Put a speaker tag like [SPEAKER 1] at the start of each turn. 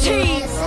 [SPEAKER 1] cheese.